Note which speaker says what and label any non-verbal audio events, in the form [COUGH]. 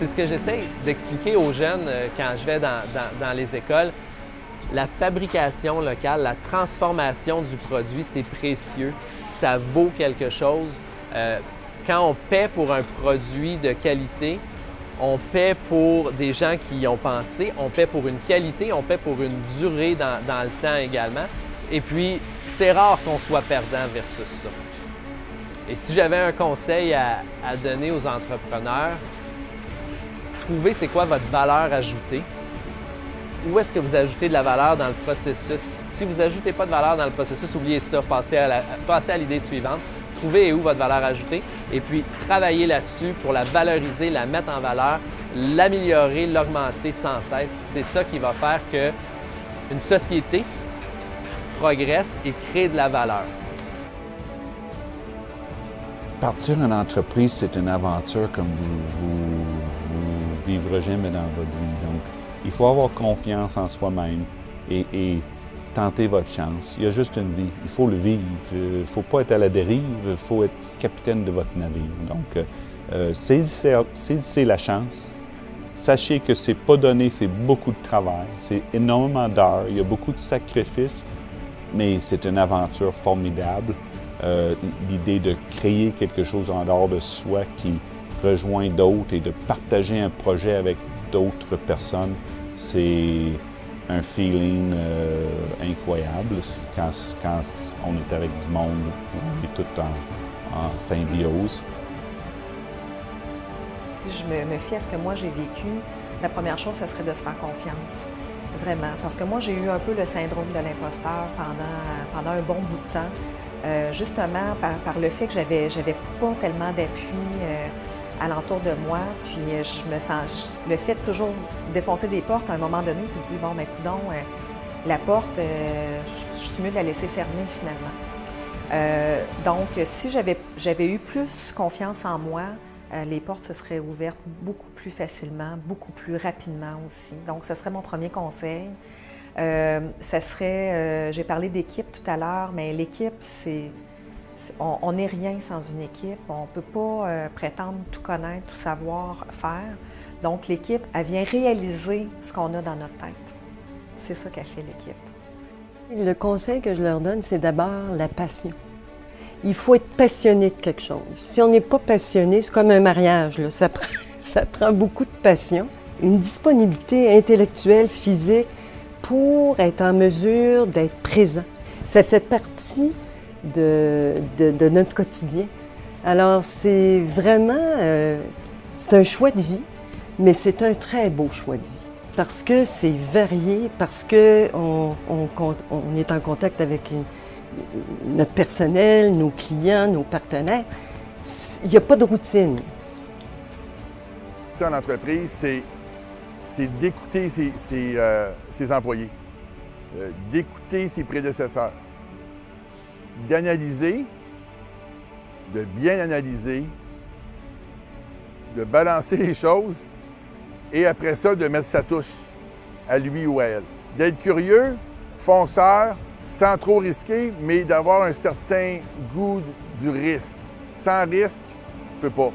Speaker 1: c'est ce que j'essaie d'expliquer aux jeunes euh, quand je vais dans, les écoles. La fabrication locale, la transformation du produit, c'est précieux. Ça vaut quelque chose. Euh, quand on paie pour un produit de qualité, on paie pour des gens qui y ont pensé, on paie pour une qualité, on paie pour une durée dans, dans le temps également. Et puis, c'est rare qu'on soit perdant versus ça. Et si j'avais un conseil à, donner aux entrepreneurs, trouvez c'est quoi votre valeur ajoutée. Où est-ce que vous ajoutez de la valeur dans le processus? Si vous n'ajoutez pas de valeur dans le processus, oubliez ça, passez à l'idée suivante. Trouvez où votre valeur ajoutée et puis travaillez là-dessus pour la valoriser, la mettre en valeur, l'améliorer, l'augmenter sans cesse. C'est ça qui va faire qu'une société progresse et crée de la valeur.
Speaker 2: Partir une entreprise, c'est une aventure comme vous vivrez jamais dans votre vie. Donc, il faut avoir confiance en soi-même et, tenter votre chance. Il y a juste une vie, il faut le vivre. Il ne faut pas être à la dérive, il faut être capitaine de votre navire. Donc, euh, saisissez, la chance. Sachez que c'est pas donné, c'est beaucoup de travail, c'est énormément d'heures, il y a beaucoup de sacrifices, mais c'est une aventure formidable. Euh, l'idée de créer quelque chose en dehors de soi qui rejoint d'autres et de partager un projet avec d'autres personnes, c'est un feeling euh, incroyable quand, on est avec du monde, on est tout en, symbiose.
Speaker 3: Si je me, fie à ce que moi j'ai vécu, la première chose, ça serait de se faire confiance. Vraiment. Parce que moi, j'ai eu un peu le syndrome de l'imposteur pendant, pendant un bon bout de temps. Euh, justement par, le fait que j'avais pas tellement d'appui euh, alentour de moi, puis euh, je me sens le fait de toujours défoncer des portes à un moment donné, tu te dis bon ben coudon, la porte, je suis mieux de la laisser fermer finalement. donc si j'avais eu plus confiance en moi, les portes se seraient ouvertes beaucoup plus facilement, beaucoup plus rapidement aussi. Donc ce serait mon premier conseil. Euh, ça serait, euh, j'ai parlé d'équipe tout à l'heure, mais l'équipe, c'est, on n'est rien sans une équipe. On ne peut pas euh, prétendre tout connaître, tout savoir faire. Donc l'équipe, elle vient réaliser ce qu'on a dans notre tête. C'est ça qu'a fait l'équipe.
Speaker 4: Le conseil que je leur donne, c'est d'abord la passion. Il faut être passionné de quelque chose. Si on n'est pas passionné, c'est comme un mariage. Ça, prend, [LAUGHS] ça prend beaucoup de passion. Une disponibilité intellectuelle, physique, pour être en mesure d'être présent. Ça fait partie de, notre quotidien. Alors, c'est vraiment, euh, c'est un choix de vie, mais c'est un très beau choix de vie. Parce que c'est varié, parce qu'on on, est en contact avec notre personnel, nos clients, nos partenaires. Il n'y a pas de routine.
Speaker 5: En entreprise, c'est d'écouter ses, euh, employés, euh, d'écouter ses prédécesseurs, d'analyser, de bien analyser, de balancer les choses et après ça, de mettre sa touche à lui ou à elle. D'être curieux, fonceur, sans trop risquer, mais d'avoir un certain goût du risque. Sans risque, tu peux pas.